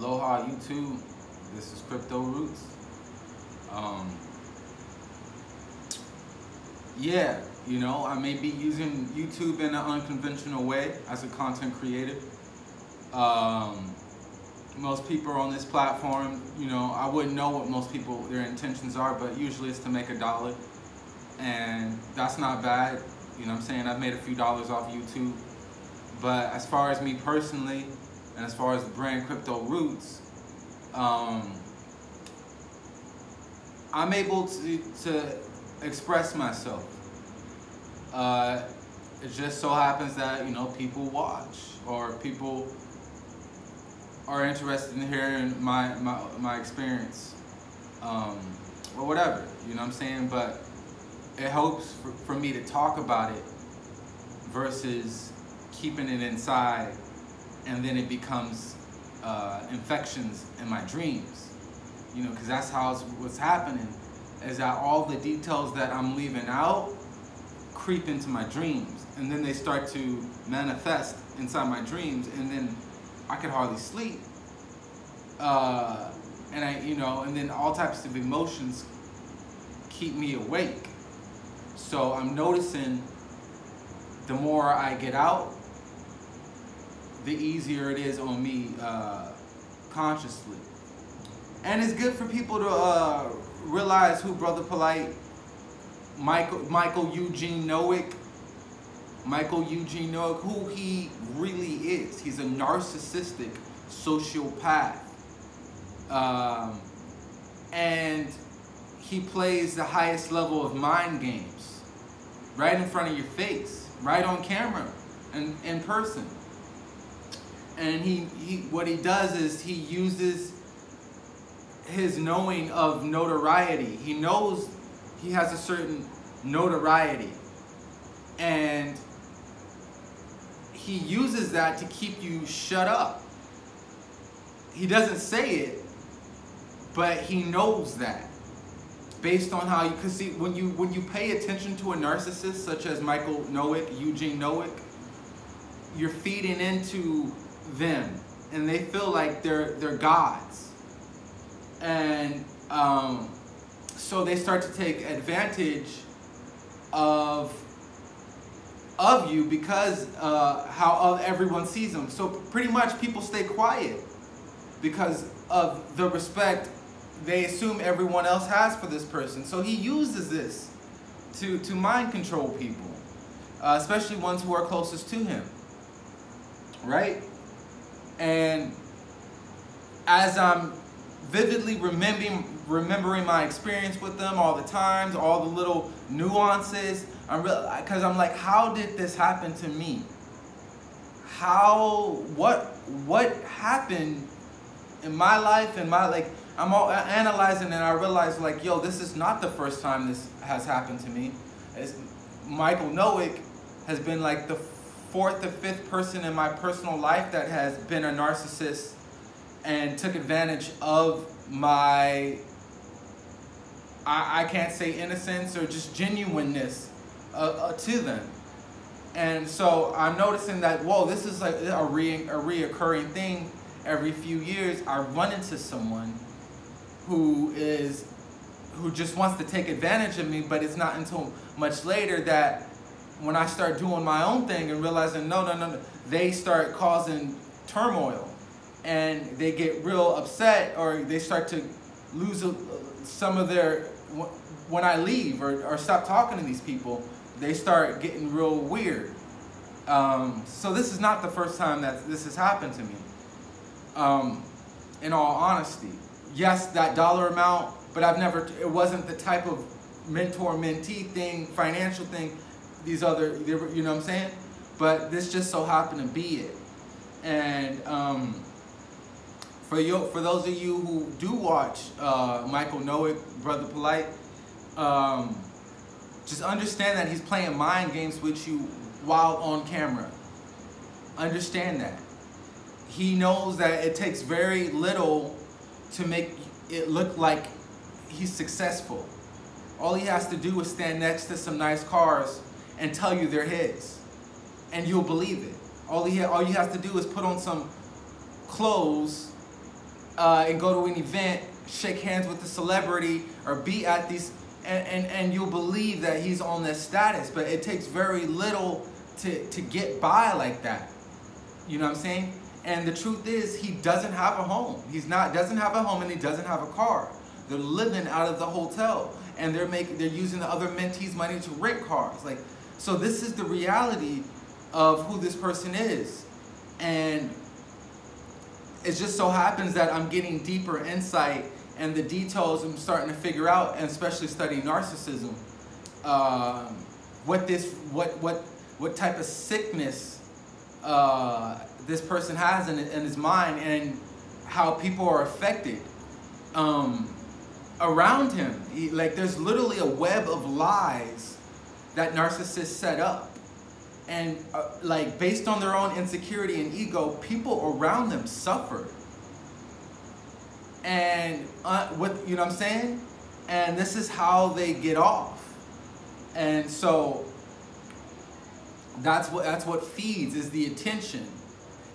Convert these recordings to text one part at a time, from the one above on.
Aloha YouTube. This is Crypto Roots. Um, yeah, you know, I may be using YouTube in an unconventional way as a content creator. Um, most people on this platform, you know, I wouldn't know what most people, their intentions are, but usually it's to make a dollar. And that's not bad. You know I'm saying? I've made a few dollars off YouTube. But as far as me personally, and as far as the brand Crypto Roots, um, I'm able to, to express myself. Uh, it just so happens that, you know, people watch or people are interested in hearing my, my, my experience um, or whatever, you know what I'm saying? But it helps for, for me to talk about it versus keeping it inside and then it becomes uh, infections in my dreams. You know, because that's how what's happening is that all the details that I'm leaving out creep into my dreams and then they start to manifest inside my dreams and then I could hardly sleep. Uh, and I, you know, and then all types of emotions keep me awake. So I'm noticing the more I get out, the easier it is on me uh, consciously. And it's good for people to uh, realize who Brother Polite, Michael, Michael Eugene Nowick, Michael Eugene Nowick, who he really is. He's a narcissistic sociopath. Um, and he plays the highest level of mind games right in front of your face, right on camera and in person and he, he what he does is he uses his knowing of notoriety. He knows he has a certain notoriety. And he uses that to keep you shut up. He doesn't say it, but he knows that. Based on how you can see when you when you pay attention to a narcissist such as Michael Nowick, Eugene Nowick, you're feeding into them and they feel like they're they're gods. And um, so they start to take advantage of of you because uh, how everyone sees them. So pretty much people stay quiet because of the respect they assume everyone else has for this person. So he uses this to to mind control people uh, especially ones who are closest to him right and as I'm vividly remembering remembering my experience with them all the times, all the little nuances, I'm real because I'm like, how did this happen to me? How what what happened in my life and my like I'm all analyzing and I realize like, yo, this is not the first time this has happened to me. Michael Nowick has been like the fourth or fifth person in my personal life that has been a narcissist and took advantage of my I, I can't say innocence or just genuineness uh, uh, to them. And so I'm noticing that, whoa, this is like a, re a reoccurring thing every few years. I run into someone who is who just wants to take advantage of me, but it's not until much later that when I start doing my own thing and realizing, no, no, no, no, they start causing turmoil and they get real upset or they start to lose some of their, when I leave or, or stop talking to these people, they start getting real weird. Um, so this is not the first time that this has happened to me. Um, in all honesty, yes, that dollar amount, but I've never, it wasn't the type of mentor-mentee thing, financial thing these other, you know what I'm saying? But this just so happened to be it. And um, for you, for those of you who do watch uh, Michael Nowick, Brother Polite, um, just understand that he's playing mind games with you while on camera. Understand that. He knows that it takes very little to make it look like he's successful. All he has to do is stand next to some nice cars and tell you they're his. And you'll believe it. All, he all you have to do is put on some clothes uh, and go to an event, shake hands with the celebrity, or be at these, and, and, and you'll believe that he's on this status, but it takes very little to, to get by like that. You know what I'm saying? And the truth is, he doesn't have a home. He's not doesn't have a home, and he doesn't have a car. They're living out of the hotel, and they're making they're using the other mentees' money to rent cars. Like, so this is the reality of who this person is, and it just so happens that I'm getting deeper insight and the details I'm starting to figure out, and especially studying narcissism, um, what this what what what type of sickness uh, this person has in, in his mind and how people are affected um, around him. He, like there's literally a web of lies that narcissists set up. And uh, like based on their own insecurity and ego, people around them suffer. And uh, what you know what I'm saying? And this is how they get off. And so that's what that's what feeds is the attention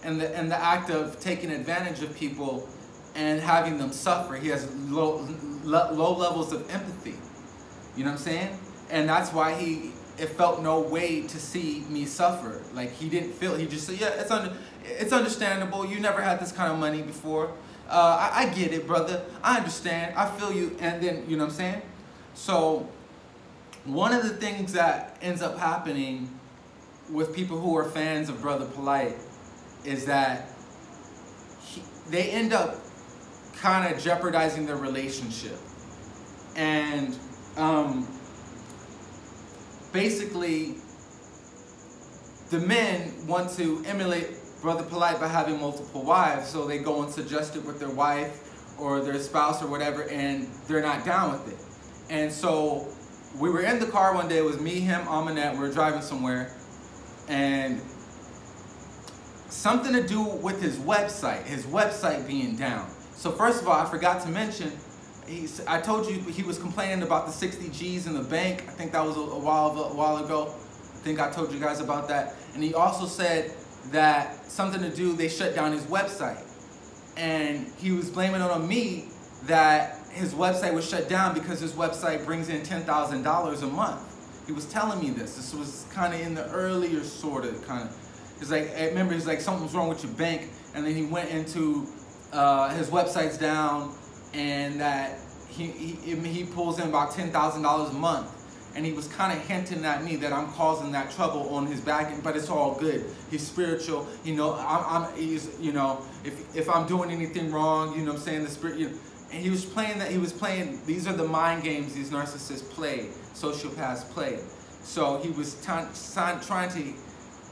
and the and the act of taking advantage of people and having them suffer. He has low low levels of empathy. You know what I'm saying? And that's why he it felt no way to see me suffer. Like he didn't feel. He just said, "Yeah, it's under, it's understandable. You never had this kind of money before. Uh, I, I get it, brother. I understand. I feel you." And then you know what I'm saying? So one of the things that ends up happening with people who are fans of Brother Polite is that he, they end up kind of jeopardizing their relationship. And um, basically, the men want to emulate Brother Polite by having multiple wives, so they go and suggest it with their wife or their spouse or whatever, and they're not down with it. And so we were in the car one day, it was me, him, Amanette, we were driving somewhere, and something to do with his website, his website being down. So first of all, I forgot to mention, I told you he was complaining about the 60 G's in the bank. I think that was a, a while a while ago. I think I told you guys about that. And he also said that something to do, they shut down his website. And he was blaming it on me that his website was shut down because his website brings in $10,000 a month. He was telling me this. This was kind of in the earlier sort of kind of. He's like, I remember he's like, something's wrong with your bank. And then he went into uh, his website's down and that he, he, he pulls in about $10,000 a month. And he was kind of hinting at me that I'm causing that trouble on his back, end, but it's all good. He's spiritual, you know. I'm, I'm he's, you know, if if I'm doing anything wrong, you know, I'm saying the spirit, you know, and he was playing that. He was playing. These are the mind games these narcissists play, sociopaths play. So he was trying to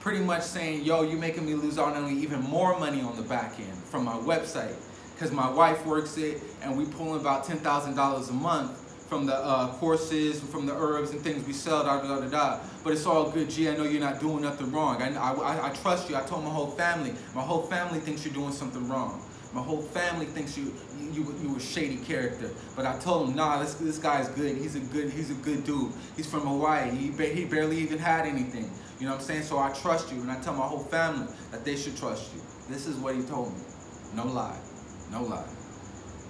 pretty much saying, "Yo, you're making me lose out on even more money on the back end from my website." Because my wife works it and we pull in about $10,000 a month from the uh, courses, from the herbs and things we sell, da, da, da, da, But it's all good. Gee, I know you're not doing nothing wrong. I, I, I trust you. I told my whole family. My whole family thinks you're doing something wrong. My whole family thinks you you you a shady character. But I told him, nah, this this guy's good. He's a good he's a good dude. He's from Hawaii. He he barely even had anything. You know what I'm saying? So I trust you, and I tell my whole family that they should trust you. This is what he told me. No lie. No lie.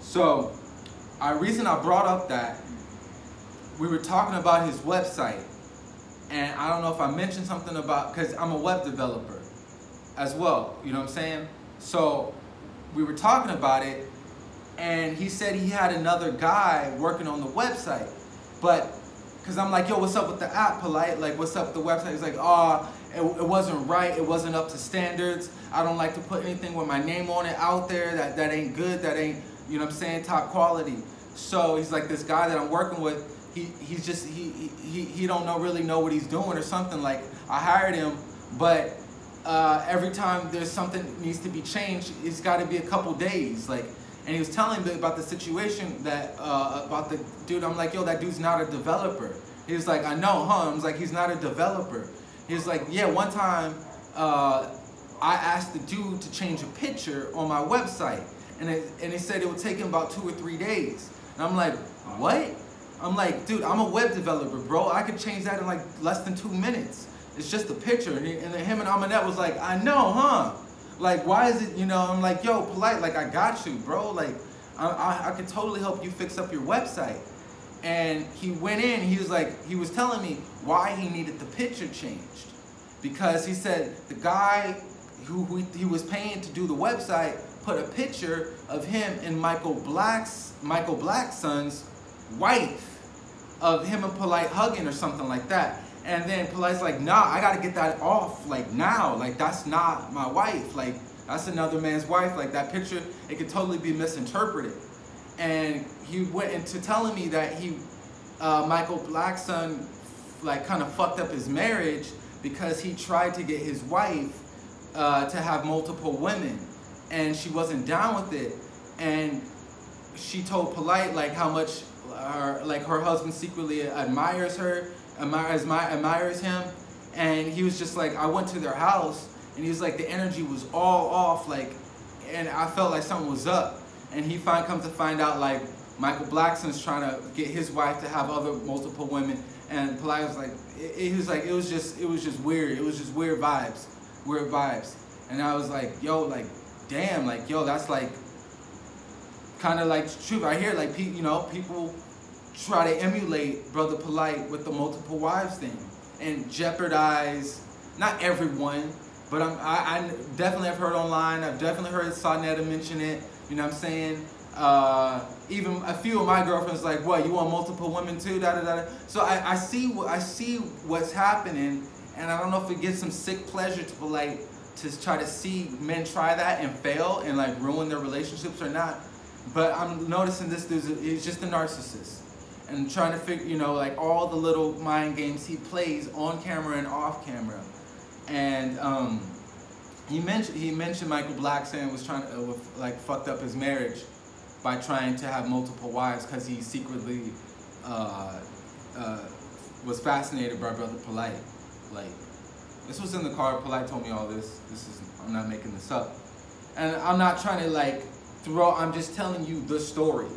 So, a reason I brought up that we were talking about his website, and I don't know if I mentioned something about because I'm a web developer as well. You know what I'm saying? So we were talking about it, and he said he had another guy working on the website, but because I'm like, yo, what's up with the app, polite? Like, what's up with the website? He's like, oh, it, it, wasn't right. It wasn't up to standards. I don't like to put anything with my name on it out there that, that ain't good, that ain't, you know what I'm saying, top quality. So he's like, this guy that I'm working with, he, he's just, he, he, he don't know really know what he's doing or something. Like, I hired him, but uh, every time there's something needs to be changed, it's got to be a couple days. Like, and he was telling me about the situation that, uh, about the dude, I'm like, yo, that dude's not a developer. He was like, I know, huh? I was like, he's not a developer. He was like, yeah, one time uh, I asked the dude to change a picture on my website. And, it, and he said it would take him about two or three days. And I'm like, what? I'm like, dude, I'm a web developer, bro. I could change that in like less than two minutes. It's just a picture. And, he, and him and Amanette was like, I know, huh? Like, why is it, you know, I'm like, yo, polite, like, I got you, bro. Like, I, I, I could totally help you fix up your website. And he went in, he was like, he was telling me why he needed the picture changed. Because he said the guy who, he was paying to do the website put a picture of him and Michael Black's, Michael Blackson's wife of him and Polite hugging or something like that. And then Polite's like, nah, I gotta get that off, like now. Like that's not my wife. Like that's another man's wife. Like that picture, it could totally be misinterpreted. And he went into telling me that he, uh, Michael Blackson, like kind of fucked up his marriage because he tried to get his wife uh, to have multiple women and she wasn't down with it. And she told Polite like how much her, like her husband secretly admires her, admires, admires him. And he was just like, I went to their house and he was like, the energy was all off, like, and I felt like something was up. And he find, comes to find out like Michael Blackson's trying to get his wife to have other multiple women. And Polite was like, it, it was like, it was just, it was just weird. It was just weird vibes, weird vibes. And I was like, yo, like, damn, like, yo, that's like, kind of like truth. I hear like, you know, people try to emulate Brother Polite with the multiple wives thing and jeopardize, not everyone, but I'm, I, I definitely have heard online, I've definitely heard Sonetta mention it, you know what I'm saying? Uh, even a few of my girlfriends like, what, you want multiple women too, da da da. So I, I see I see what's happening, and I don't know if it gives some sick pleasure to like to try to see men try that and fail and like ruin their relationships or not. But I'm noticing this dude is just a narcissist and trying to figure, you know, like all the little mind games he plays on camera and off camera. And um, he mentioned he mentioned Michael Blackson was trying to uh, like fucked up his marriage by trying to have multiple wives because he secretly uh, uh, was fascinated by Brother Polite. Like this was in the car. Polite told me all this. This is I'm not making this up, and I'm not trying to like throw. I'm just telling you the story.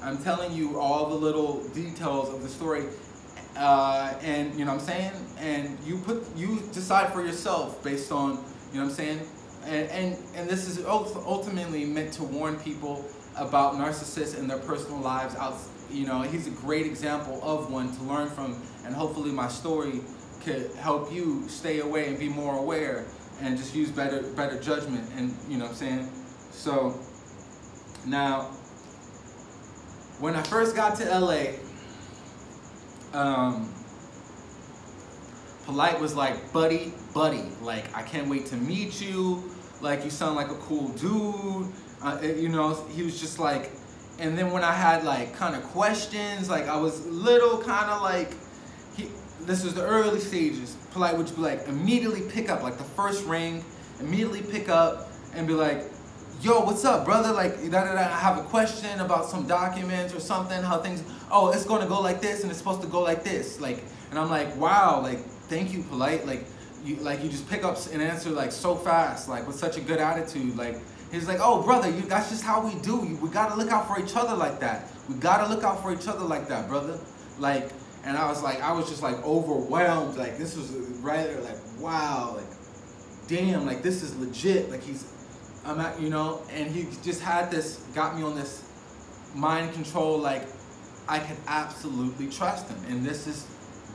I'm telling you all the little details of the story. Uh, and you know what I'm saying? And you put you decide for yourself based on, you know what I'm saying? And and, and this is ultimately meant to warn people about narcissists and their personal lives out you know, he's a great example of one to learn from and hopefully my story could help you stay away and be more aware and just use better better judgment and you know what I'm saying? So now when I first got to LA, um, Polite was like, buddy, buddy, like, I can't wait to meet you. Like, you sound like a cool dude. Uh, you know, he was just like, and then when I had like kind of questions, like I was little kind of like, he, this was the early stages. Polite would be like, immediately pick up, like the first ring, immediately pick up and be like, yo, what's up, brother? Like, da, da, da, I have a question about some documents or something, how things, oh, it's going to go like this and it's supposed to go like this. Like, and I'm like, wow, like, thank you, polite. Like, you, like, you just pick up an answer, like, so fast, like, with such a good attitude. Like, he's like, oh, brother, you, that's just how we do. We got to look out for each other like that. We got to look out for each other like that, brother. Like, and I was like, I was just like overwhelmed. Like, this was right like, wow, like, damn, like, this is legit. Like, he's, I'm at, you know, and he just had this, got me on this mind control, like I could absolutely trust him. And this is,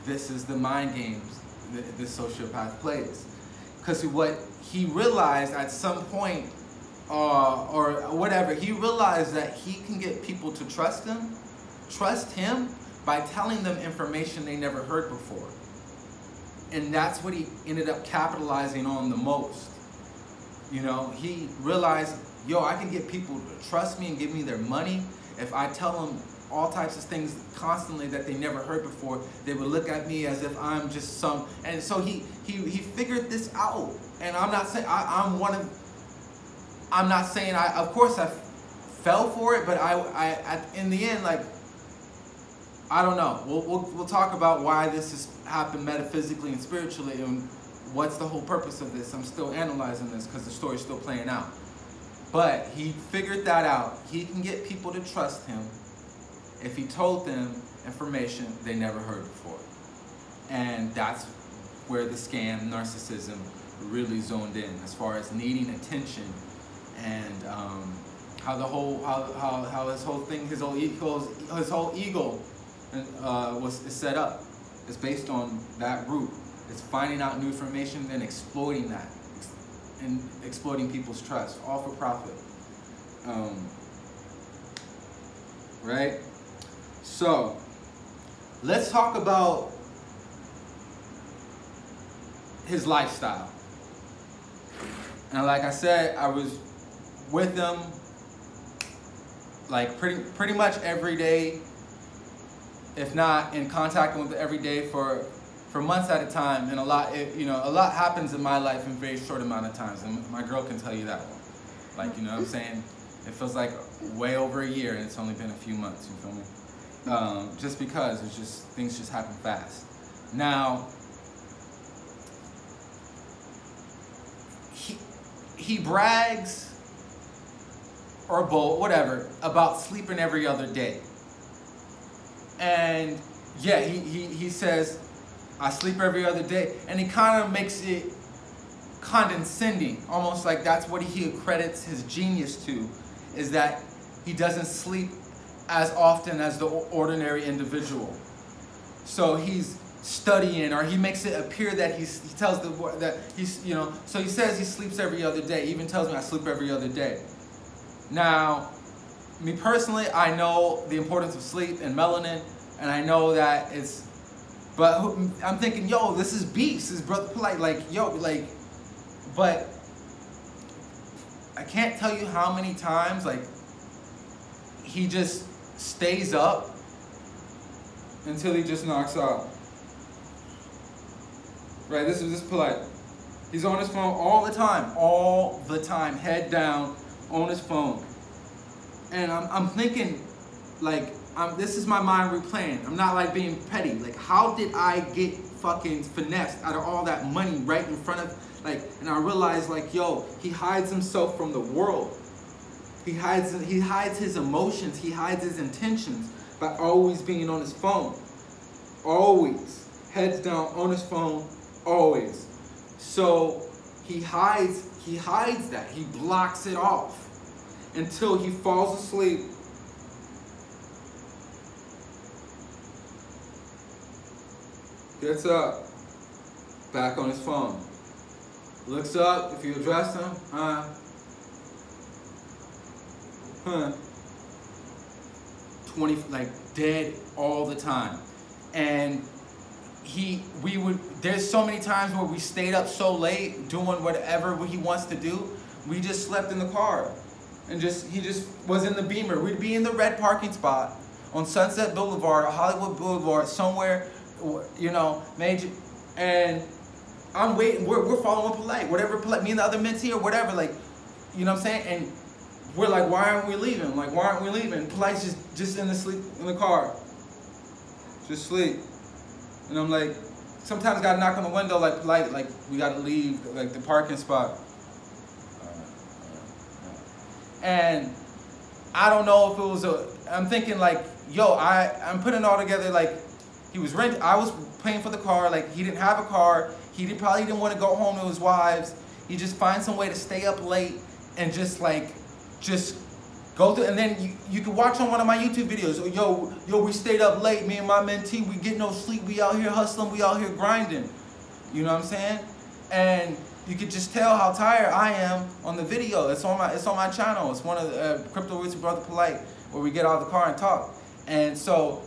this is the mind games this sociopath plays. Because what he realized at some point, uh, or whatever, he realized that he can get people to trust him, trust him by telling them information they never heard before. And that's what he ended up capitalizing on the most. You know, he realized, yo, I can get people to trust me and give me their money if I tell them all types of things constantly that they never heard before. They would look at me as if I'm just some, and so he he he figured this out. And I'm not saying I, am one of. I'm not saying I. Of course I fell for it, but I I in the end like. I don't know. We'll, we'll, we'll talk about why this has happened metaphysically and spiritually and what's the whole purpose of this? I'm still analyzing this because the story's still playing out. But he figured that out. He can get people to trust him if he told them information they never heard before. And that's where the scam, narcissism, really zoned in as far as needing attention and um, how the whole how, how, how his whole thing his whole ego his whole ego uh, was set up is based on that root. It's finding out new information and exploiting that and exploiting people's trust, all for profit. Um, right? So, let's talk about his lifestyle. And like I said, I was with him like pretty pretty much every day, if not in contact with him every day for for months at a time. And a lot, it, you know, a lot happens in my life in very short amount of times. And my girl can tell you that one. Like, you know what I'm saying? It feels like way over a year and it's only been a few months, you feel me? Um, just because it's just, things just happen fast. Now, he, he brags or bold, whatever, about sleeping every other day. And yeah, he, he, he says, I sleep every other day. And he kind of makes it condescending, almost like that's what he accredits his genius to, is that he doesn't sleep as often as the ordinary individual. So he's studying, or he makes it appear that he's, he tells the that he's, you know, so he says he sleeps every other day. He even tells me I sleep every other day. Now, me personally, I know the importance of sleep and melanin, and I know that it's, but I'm thinking, yo, this is beast, this is brother polite, like, yo, like, but I can't tell you how many times, like, he just stays up until he just knocks out. Right, this is this polite. He's on his phone all the time, all the time, head down on his phone. And I'm, I'm thinking, like, I'm, this is my mind replaying. I'm not like being petty. Like, how did I get fucking finessed out of all that money right in front of, like, and I realized, like, yo, he hides himself from the world. He hides, he hides his emotions. He hides his intentions by always being on his phone. Always. Heads down on his phone, always. So he hides, he hides that. He blocks it off until he falls asleep Gets up, back on his phone. Looks up, if you address him, huh? Huh. 20, like dead all the time. And he, we would, there's so many times where we stayed up so late doing whatever he wants to do. We just slept in the car. And just, he just was in the Beamer. We'd be in the red parking spot on Sunset Boulevard, or Hollywood Boulevard, somewhere you know, major, and I'm waiting. We're, we're following polite, whatever polite. Me and the other mentee or whatever, like, you know what I'm saying? And we're like, why aren't we leaving? Like, why aren't we leaving? Polite's just just in the sleep in the car, just sleep. And I'm like, sometimes gotta knock on the window, like polite, like we gotta leave, like the parking spot. And I don't know if it was a. I'm thinking like, yo, I I'm putting it all together like he was rent. I was paying for the car. Like he didn't have a car. He did, probably didn't want to go home to his wives. He just finds some way to stay up late and just like, just go through. And then you, you can watch on one of my YouTube videos. Yo, yo, we stayed up late. Me and my mentee, we get no sleep. We out here hustling. We out here grinding. You know what I'm saying? And you could just tell how tired I am on the video. It's on my it's on my channel. It's one of the uh, Crypto Roots Brother Polite where we get out of the car and talk. And so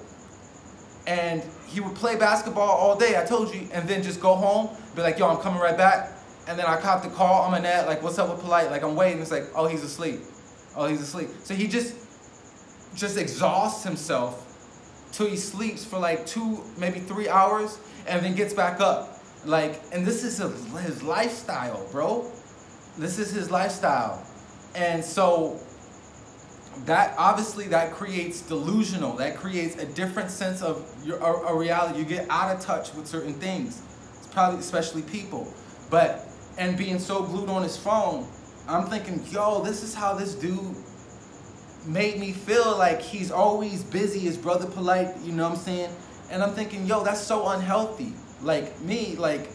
and he would play basketball all day, I told you, and then just go home, be like, yo, I'm coming right back. And then I caught the call my net, like, what's up with Polite? Like, I'm waiting. It's like, oh, he's asleep. Oh, he's asleep. So he just, just exhausts himself till he sleeps for like two, maybe three hours, and then gets back up. Like, and this is his lifestyle, bro. This is his lifestyle. And so that obviously that creates delusional that creates a different sense of your a, a, reality you get out of touch with certain things it's probably especially people but and being so glued on his phone i'm thinking yo this is how this dude made me feel like he's always busy his brother polite you know what i'm saying and i'm thinking yo that's so unhealthy like me like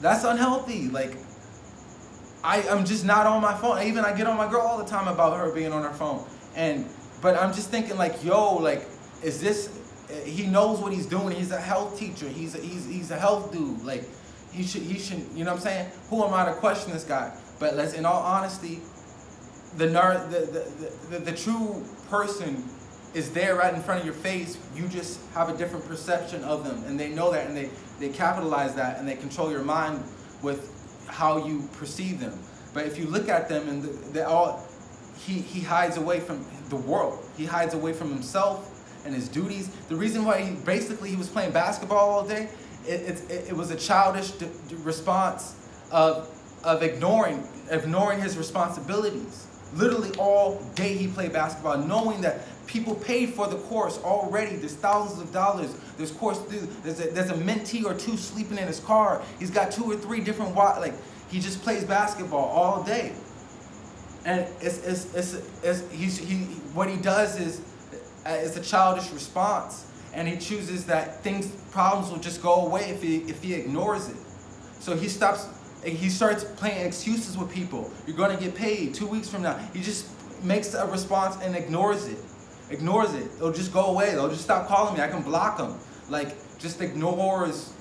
That's unhealthy. Like, I, I'm just not on my phone. Even I get on my girl all the time about her being on her phone. And but I'm just thinking like, yo, like, is this he knows what he's doing. He's a health teacher. He's a, he's he's a health dude. Like he should he should you know what I'm saying? Who am I to question this guy? But let's in all honesty, the the, the, the, true person is there right in front of your face. You just have a different perception of them, and they know that, and they they capitalize that, and they control your mind with how you perceive them. But if you look at them and they all, he he hides away from the world. He hides away from himself and his duties. The reason why he basically he was playing basketball all day, it, it, it was a childish response of, of ignoring, ignoring his responsibilities. Literally all day he played basketball, knowing that people paid for the course already. There's thousands of dollars. There's course, there's a, there's a mentee or two sleeping in his car. He's got two or three different, like, he just plays basketball all day. And it's, it's, it's, it's he's, he, what he does is uh, it's a childish response. And he chooses that things, problems will just go away if he, if he ignores it. So he stops, he starts playing excuses with people. You're going to get paid two weeks from now. He just makes a response and ignores it. Ignores it. It'll just go away. They'll just stop calling me. I can block them. Like, just ignores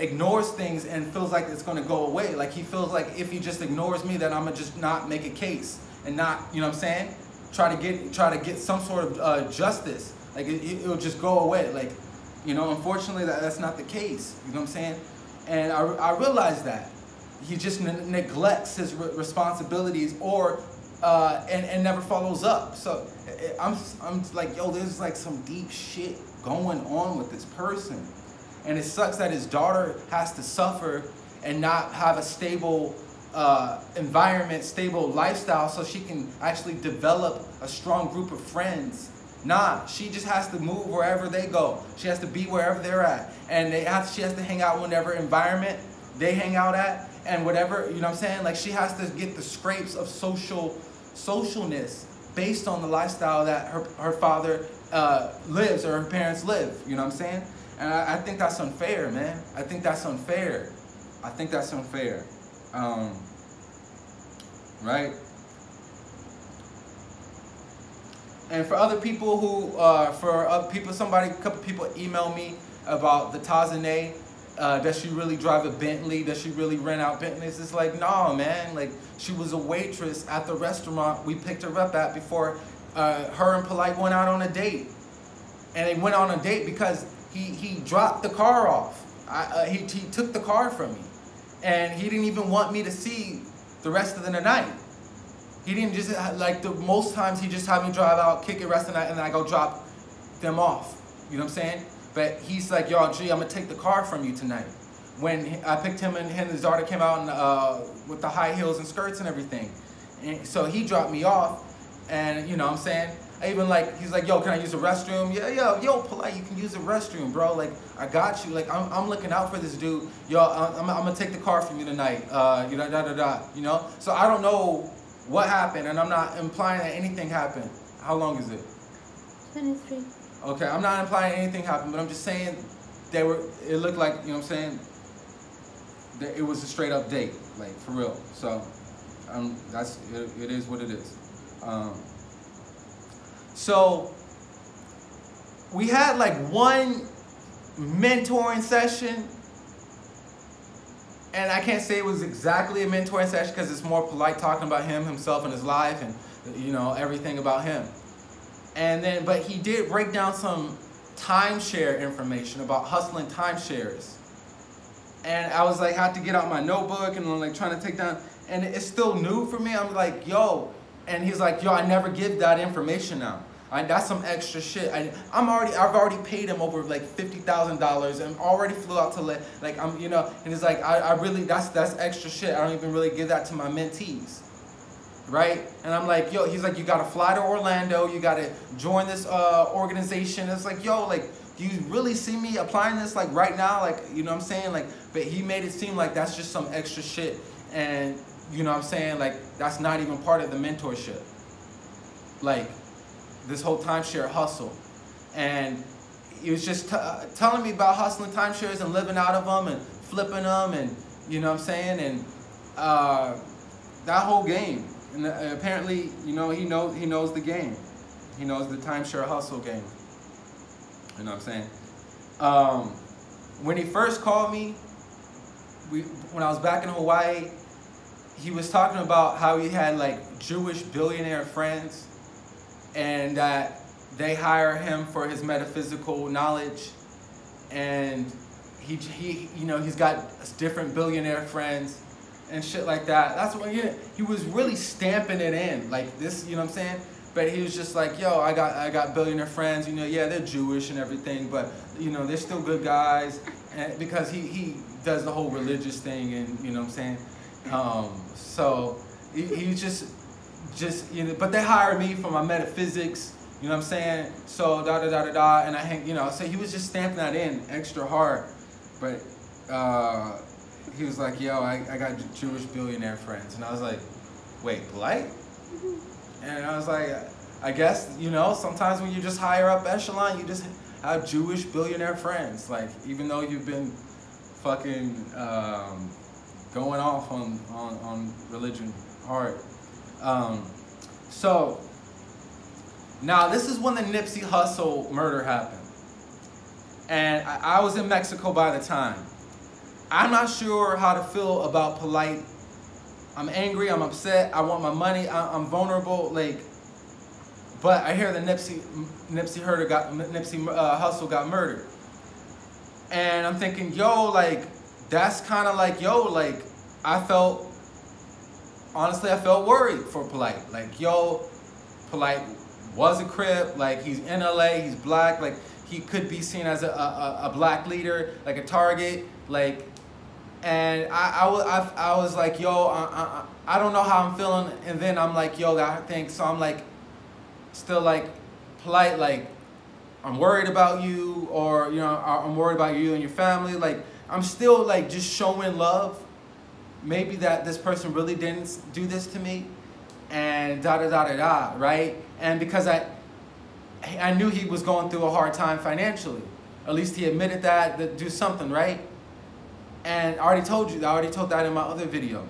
ignores things and feels like it's going to go away. Like he feels like if he just ignores me, then I'm going to just not make a case and not, you know what I'm saying? try to get try to get some sort of uh, justice. Like it, will just go away. Like, you know, unfortunately that, that's not the case. You know what I'm saying? And I, I realized that he just neglects his re responsibilities or uh, and and never follows up. So I'm I'm like, yo, there's like some deep shit going on with this person, and it sucks that his daughter has to suffer and not have a stable uh, environment, stable lifestyle so she can actually develop a strong group of friends. Nah, she just has to move wherever they go. She has to be wherever they're at. And they have, she has to hang out whatever environment they hang out at and whatever, you know what I'm saying? Like she has to get the scrapes of social socialness based on the lifestyle that her, her father uh, lives or her parents live, you know what I'm saying? And I, I think that's unfair, man. I think that's unfair. I think that's unfair. Um, right? And for other people who, uh, for other people, somebody, a couple people email me about the Tazane. Uh, does she really drive a Bentley? Does she really rent out Bentleys? It's like, no, man. Like, she was a waitress at the restaurant we picked her up at before uh, her and Polite went out on a date. And they went on a date because he, he dropped the car off. I, uh, he, he took the car from me and he didn't even want me to see the rest of the night. He didn't just, like the most times he just had me drive out, kick it rest of the night, and then I go drop them off. You know what I'm saying? But he's like, y'all, gee, I'm gonna take the car from you tonight. When I picked him and his daughter came out and, uh, with the high heels and skirts and everything. And so he dropped me off, and you know what I'm saying? I even like, he's like, yo, can I use the restroom? Yeah, yo, yo, polite, you can use the restroom, bro. Like, I got you. Like, I'm, I'm looking out for this dude. Yo, I'm, I'm gonna take the car from you tonight. Uh, you know, da, da, da, you know? So I don't know what happened, and I'm not implying that anything happened. How long is it? 23. Okay, I'm not implying anything happened, but I'm just saying they were, it looked like, you know what I'm saying? It was a straight up date, like, for real. So, um, that's, it, it is what it is. Um, so we had like one mentoring session and I can't say it was exactly a mentoring session because it's more polite talking about him, himself, and his life, and you know everything about him. And then, but he did break down some timeshare information about hustling timeshares. And I was like, had to get out my notebook and I'm like trying to take down, and it's still new for me. I'm like, yo, and he's like, yo, I never give that information out. I, that's some extra shit. I, I'm already, I've already paid him over like fifty thousand dollars, and already flew out to like I'm, you know, and he's like, I, I really, that's that's extra shit. I don't even really give that to my mentees, right? And I'm like, yo, he's like, you got to fly to Orlando, you got to join this uh, organization. It's like, yo, like, do you really see me applying this like right now? Like, you know what I'm saying? Like, but he made it seem like that's just some extra shit, and you know what I'm saying? Like, that's not even part of the mentorship. Like, this whole timeshare hustle. And he was just telling me about hustling timeshares and living out of them and flipping them and You know what I'm saying? And uh, that whole game. And uh, apparently, you know, he knows he knows the game. He knows the timeshare hustle game. You know what I'm saying? Um, when he first called me, we when I was back in Hawaii, he was talking about how he had like Jewish billionaire friends, and that they hire him for his metaphysical knowledge, and he he you know he's got different billionaire friends and shit like that. That's what he, he was really stamping it in like this. You know what I'm saying? But he was just like, yo, I got I got billionaire friends. You know, yeah, they're Jewish and everything, but you know they're still good guys. And because he he does the whole religious thing, and you know what I'm saying. Um, so he, he just just you know, but they hired me for my metaphysics. You know what I'm saying? So da da da da da, and I hang, you know, so he was just stamping that in extra hard. But uh, he was like, yo, I, I got Jewish billionaire friends. And I was like, wait, polite? And I was like, I guess, you know, sometimes when you're just higher up echelon, you just have Jewish billionaire friends. Like, even though you've been fucking um, going off on, on, on religion hard. Um, so, now this is when the Nipsey Hussle murder happened. And I, I was in Mexico by the time. I'm not sure how to feel about polite. I'm angry. I'm upset. I want my money. I, am vulnerable. Like, but I hear the Nipsey Nipsey Herder got Nipsey uh, Hussle got murdered, and I'm thinking, yo, like that's kind of like, yo, like I felt honestly, I felt worried for Polite. Like, yo, Polite was a Crip. Like, he's in LA. He's black. Like, he could be seen as a, a, a black leader, like a target. Like, and I, I, I, I was like, yo, I, I, I don't know how I'm feeling. And then I'm like, yo, I think, so I'm like, still like polite, like, I'm worried about you, or, you know, I'm worried about you and your family. Like, I'm still like just showing love. Maybe that this person really didn't do this to me, and da da da da da, right? And because I, I knew he was going through a hard time financially. At least he admitted that, that do something, right? And I already told you, I already told that in my other video.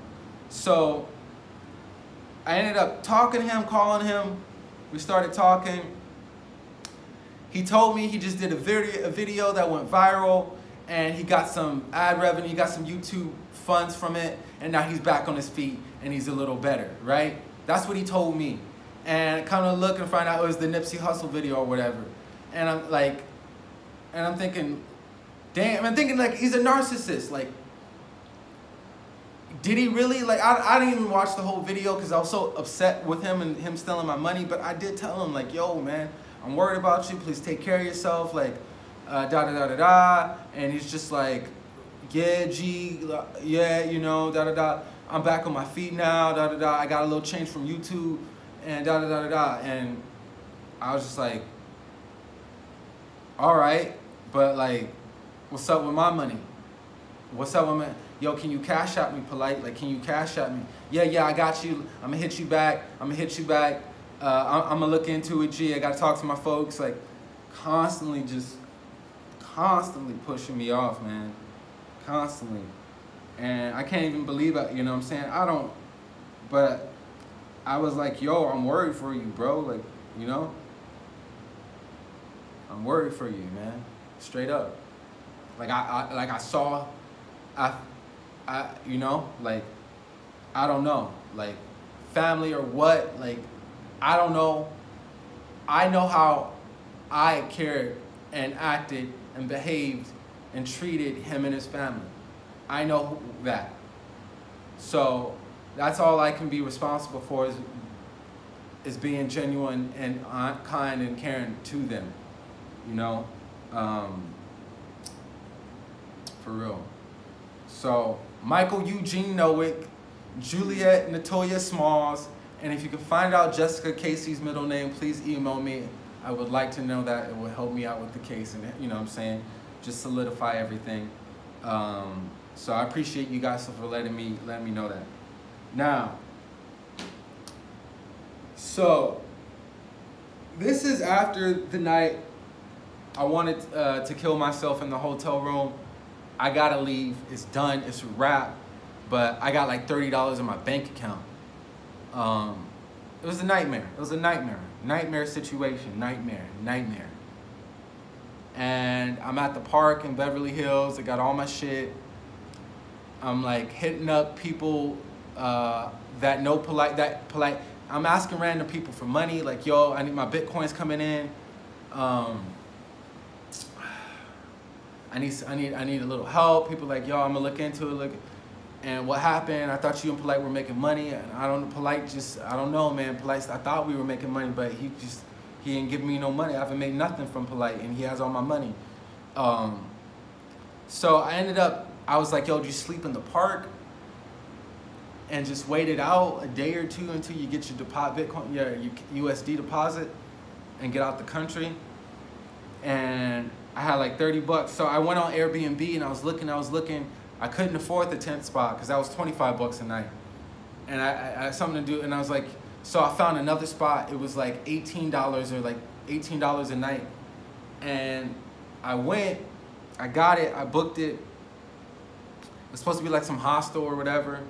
So I ended up talking to him, calling him. We started talking. He told me he just did a video, a video that went viral and he got some ad revenue, he got some YouTube funds from it, and now he's back on his feet and he's a little better, right? That's what he told me. And kind of look and find out it was the Nipsey Hussle video or whatever. And I'm like, and I'm thinking, damn, I'm thinking like he's a narcissist. Like, did he really like I, I didn't even watch the whole video because I was so upset with him and him stealing my money, but I did tell him like, yo man, I'm worried about you, please take care of yourself, like uh, da da da da da and he's just like, yeah, G, yeah, you know, da da da. I'm back on my feet now, da da da. I got a little change from YouTube, and da da da da da. And I was just like, all right, but like, what's up with my money? What's up with my, yo, can you cash out me polite? Like, can you cash out me? Yeah, yeah, I got you. I'm gonna hit you back. I'm gonna hit you back. Uh, I'm, I'm gonna look into it, G. I gotta talk to my folks. Like, constantly just, constantly pushing me off, man. Constantly. And I can't even believe it, you know what I'm saying? I don't, but I was like, yo, I'm worried for you, bro. Like, you know? I'm worried for you, man. Straight up. Like I, I like I saw I I you know, like I don't know. Like family or what, like I don't know. I know how I cared and acted and behaved and treated him and his family. I know that. So that's all I can be responsible for is, is being genuine and kind and caring to them, you know, um, for real. So Michael Eugene Nowick, Juliet Natoya Smalls, and if you can find out Jessica Casey's middle name, please email me. I would like to know that. It will help me out with the case and, you know what I'm saying, just solidify everything. Um, so I appreciate you guys for letting me, letting me know that. Now, so this is after the night I wanted uh, to kill myself in the hotel room. I gotta leave. It's done. It's a wrap. but I got like thirty dollars in my bank account. Um, it was a nightmare. It was a nightmare. Nightmare situation. Nightmare. Nightmare. And I'm at the park in Beverly Hills. I got all my shit. I'm like hitting up people uh, that know polite. That polite. I'm asking random people for money. Like, yo, I need my bitcoins coming in. Um, I need, I need, I need a little help. People like, yo, I'm gonna look into it. Look, and what happened? I thought you and Polite were making money, and I don't. Polite just, I don't know, man. Polite, I thought we were making money, but he just, he ain't giving me no money. I haven't made nothing from Polite, and he has all my money. Um, so I ended up, I was like, yo, do you sleep in the park? And just wait it out a day or two until you get your deposit, Bitcoin, your USD deposit, and get out the country. And I had like 30 bucks. So I went on Airbnb and I was looking, I was looking. I couldn't afford the tent spot because that was 25 bucks a night. And I, I, I, had something to do, and I was like, so I found another spot. It was like $18 or like $18 a night. And I went, I got it, I booked it. It was supposed to be like some hostel or whatever.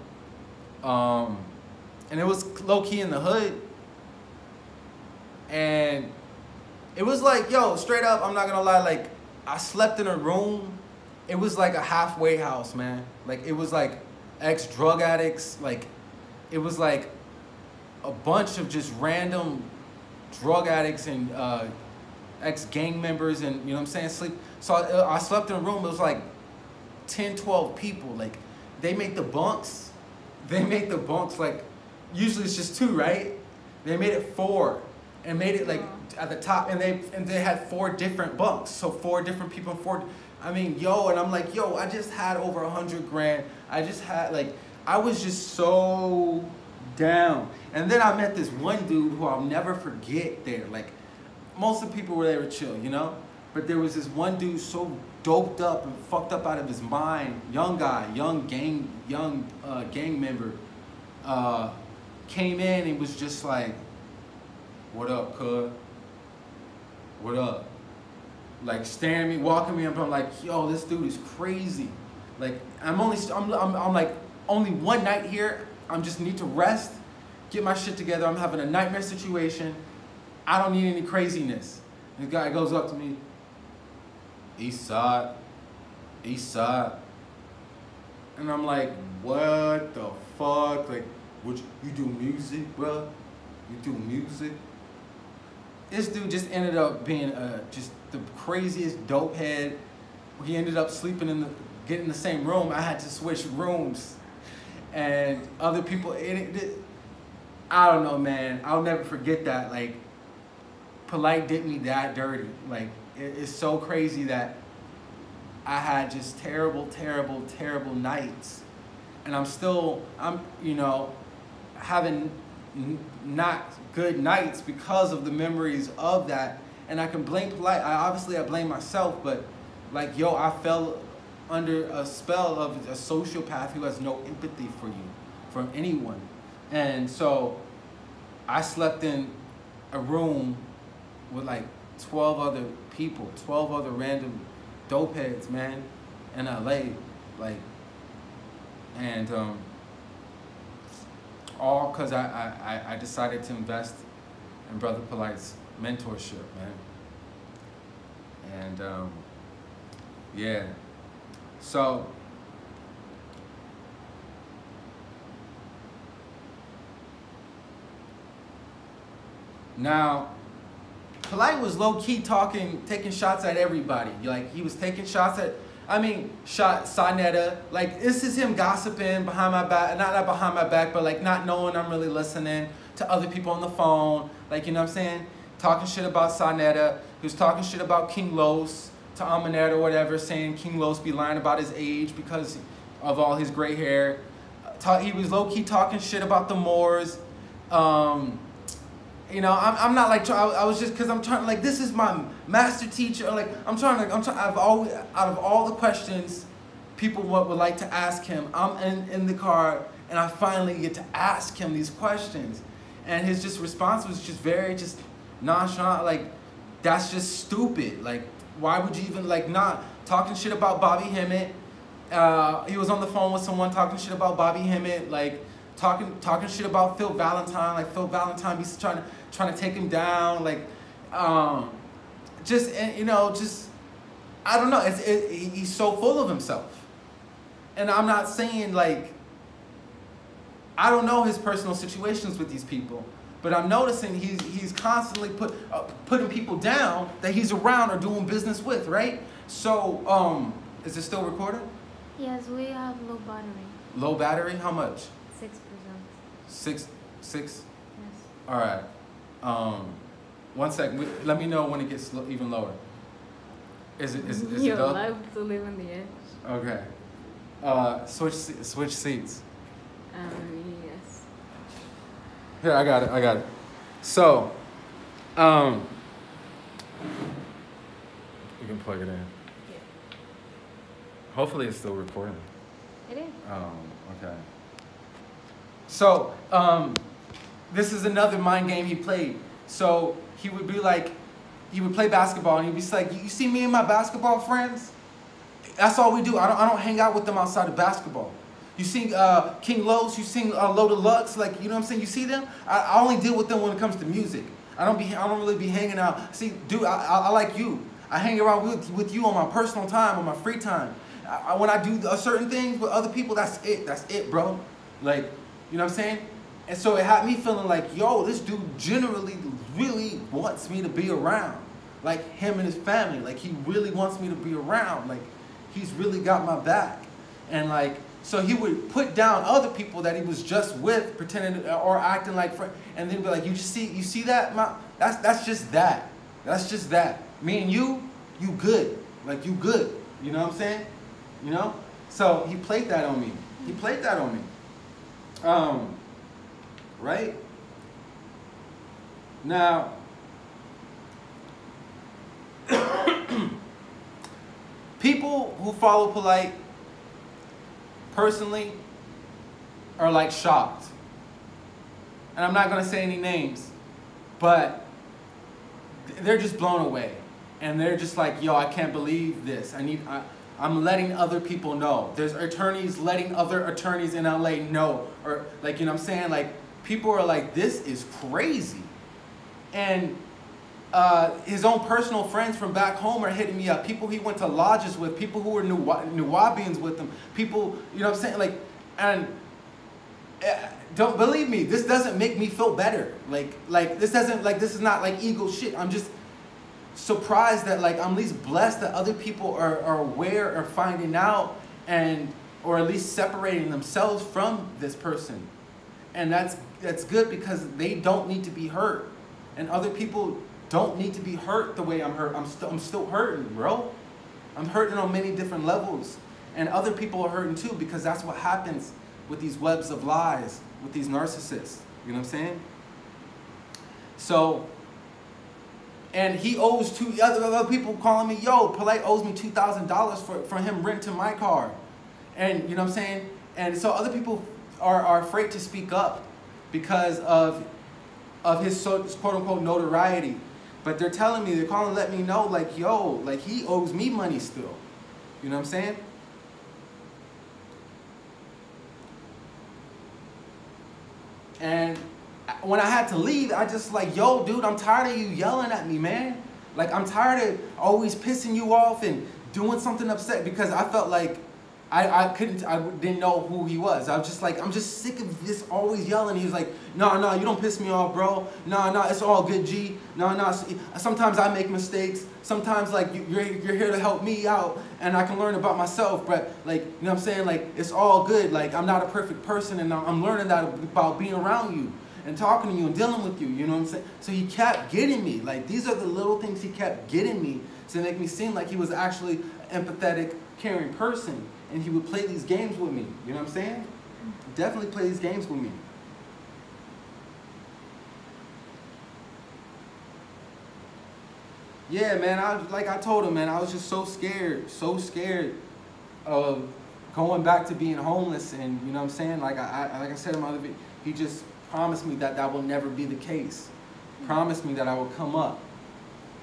Um, and it was low key in the hood. And it was like, yo, straight up, I'm not gonna lie, like, I slept in a room. It was like a halfway house, man. Like, it was like ex drug addicts. Like, it was like a bunch of just random drug addicts and uh, ex gang members, and you know what I'm saying? Sleep. So I, I slept in a room, it was like 10, 12 people. Like, they make the bunks, they make the bunks like, usually it's just two, right? They made it four and made it like at the top and they and they had four different bunks. So four different people four i mean yo and i'm like yo i just had over a hundred grand. I just had like i was just so down. And then i met this one dude who i'll never forget there. Like most of the people were there were chill you know? But there was this one dude so doped up and fucked up out of his mind young guy young gang young uh, gang member uh, came in and was just like what up, cuz? What up? Like staring me, walking me up. I'm like, yo, this dude is crazy. Like I'm only, I'm, I'm, I'm like only one night here. I'm just need to rest, get my shit together. I'm having a nightmare situation. I don't need any craziness. This guy goes up to me. East side, east side. And I'm like, what the fuck? Like, would you, you do music, bro? You do music? This dude just ended up being uh, just the craziest dope head. He ended up sleeping in the, getting the same room. I had to switch rooms, and other people. It, it, I don't know, man. I'll never forget that. Like, polite did me that dirty. Like, it, it's so crazy that I had just terrible, terrible, terrible nights, and I'm still, I'm, you know, having not good nights because of the memories of that. And I can blame polite. I obviously I blame myself, but like yo, I fell under a spell of a sociopath who has no empathy for you, from anyone. And so I slept in a room with like 12 other people, 12 other random dope heads, man, in LA. Like, and um, all because I, I, I decided to invest in Brother Polite's mentorship, man. And um, yeah, so now Polite was low key talking, taking shots at everybody. Like he was taking shots at I mean, shot Sonetta. Like, this is him gossiping behind my back. Not, not behind my back, but like not knowing I'm really listening to other people on the phone. Like, you know what I'm saying? Talking shit about Sonetta. He was talking shit about King Los to Amanette or whatever, saying King Los be lying about his age because of all his gray hair. He was low key talking shit about the Moors. Um, you know, I'm, I'm not like, I, I was just, cause I'm trying, like, this is my master teacher. Like, I'm trying to, I'm trying, I've always, out of all the questions people would, would like to ask him, I'm in, in the car and I finally get to ask him these questions. And his just response was just very, just nonchalant, like, that's just stupid. Like, why would you even, like, not talking shit about Bobby Hemmitt uh, he was on the phone with someone talking shit about Bobby Hemmitt, like talking talking shit about Phil Valentine, like Phil Valentine be trying to trying to take him down, like um, just and you know just I don't know. It's it, he's so full of himself, and I'm not saying like I don't know his personal situations with these people, but I'm noticing he's he's constantly put uh, putting people down that he's around or doing business with, right? So um, is it still recording? Yes, we have low battery. Low battery? How much? Six. Six. Yes. All right. Um, one second. Let me know when it gets even lower. Is it is, is it You're up? allowed to live on the edge. Okay. Uh, switch switch seats. Um, yes. Here, I got it. I got it. So, um, you can plug it in. Yeah. Hopefully, it's still recording. It is. Um, okay. So, um, this is another mind game he played. So he would be like, he would play basketball, and he'd be like, "You see me and my basketball friends? That's all we do. I don't, I don't hang out with them outside of basketball. You see uh, King Los, you sing uh, Loda Lux, like you know what I'm saying. You see them? I, I only deal with them when it comes to music. I don't be, I don't really be hanging out. See, dude, I, I, I like you. I hang around with, with you on my personal time, on my free time. I, when I do certain things with other people, that's it. That's it, bro. Like, you know what I'm saying? And so it had me feeling like, yo, this dude generally really wants me to be around. Like him and his family. Like he really wants me to be around. Like he's really got my back. And like, so he would put down other people that he was just with, pretending or acting like, fri- and then be like, you just see, you see that? Ma? That's that's just that. That's just that. Me and you, you good. Like you good. You know what I'm saying? You know? So he played that on me. He played that on me. Um, right? Now, people who follow polite personally are like shocked. And I'm not going to say any names, but they're just blown away. And they're just like, yo, I can't believe this. I need, I, I'm letting other people know. There's attorneys letting other attorneys in LA know. Or, like, you know what I'm saying? Like, people are like, this is crazy. And uh, his own personal friends from back home are hitting me up. People he went to lodges with, people who were Nuwa- Nuwaubians with him, people, you know what I'm saying? Like, and uh, don't believe me, this doesn't make me feel better. Like, like this doesn't, like, this is not like ego shit. I'm just surprised that, like, I'm at least blessed that other people are, are aware or finding out and, or at least separating themselves from this person. And that's, that's good because they don't need to be hurt. And other people don't need to be hurt the way I'm hurt. I'm, still I'm still hurting, bro. I'm hurting on many different levels. And other people are hurting too because that's what happens with these webs of lies, with these narcissists. You know what I'm saying? So, and he owes two other, other people calling me, yo, Polite owes me $2,000 for, for him renting my car. And you know what I'm saying? And so other people are, are afraid to speak up because of, of his so, quote unquote notoriety. But they're telling me, they're calling let me know, like, yo, like he owes me money still. You know what I'm saying? And when I had to leave, I just like, yo, dude, I'm tired of you yelling at me, man. Like, I'm tired of always pissing you off and doing something upset because I felt like I, I couldn't, I didn't know who he was. I was just like, I'm just sick of this always yelling. He was like, no, no, you don't piss me off, bro. No, no, it's all good, G. No, no, sometimes I make mistakes. Sometimes, like, you- you're, you're here to help me out and I can learn about myself. But, like, you know what I'm saying? Like, it's all good. Like, I'm not a perfect person and I'm learning that about being around you and talking to you and dealing with you. You know what I'm saying? So he kept getting me. Like, these are the little things he kept getting me to make me seem like he was actually an empathetic, caring person. And he would play these games with me. You know what I'm saying? Definitely play these games with me. Yeah, man. I like I told him, man. I was just so scared, so scared of going back to being homeless. And you know what I'm saying? Like I, I like I said in my other video, he just promised me that that will never be the case. Promise me that I will come up.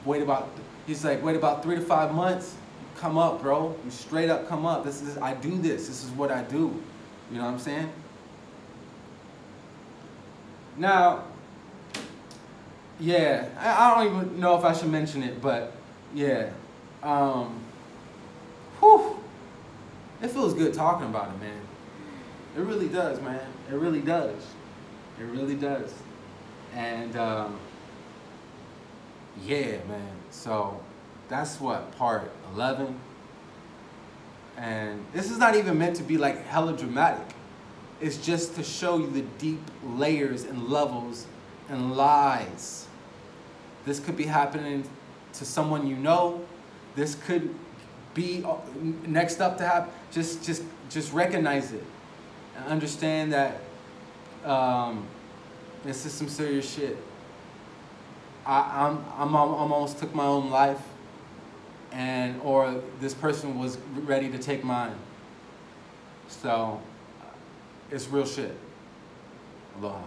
Wait about. He's like, wait about three to five months. come up, bro. You straight up come up. This is I do this. This is what I do. You know what I'm saying? Now, yeah, I, I don't even know if I should mention it, but yeah, um, whew, it feels good talking about it, man. It really does, man. It really does. It really does. And um, yeah, man. So that's what part 11. And this is not even meant to be like hella dramatic. It's just to show you the deep layers and levels and lies. This could be happening to someone you know. This could be uh, next up to happen. Just, just, just recognize it and understand that um, this is some serious shit. I, I'm, I'm, I'm almost took my own life, and or this person was ready to take mine. So, it's real shit. Aloha.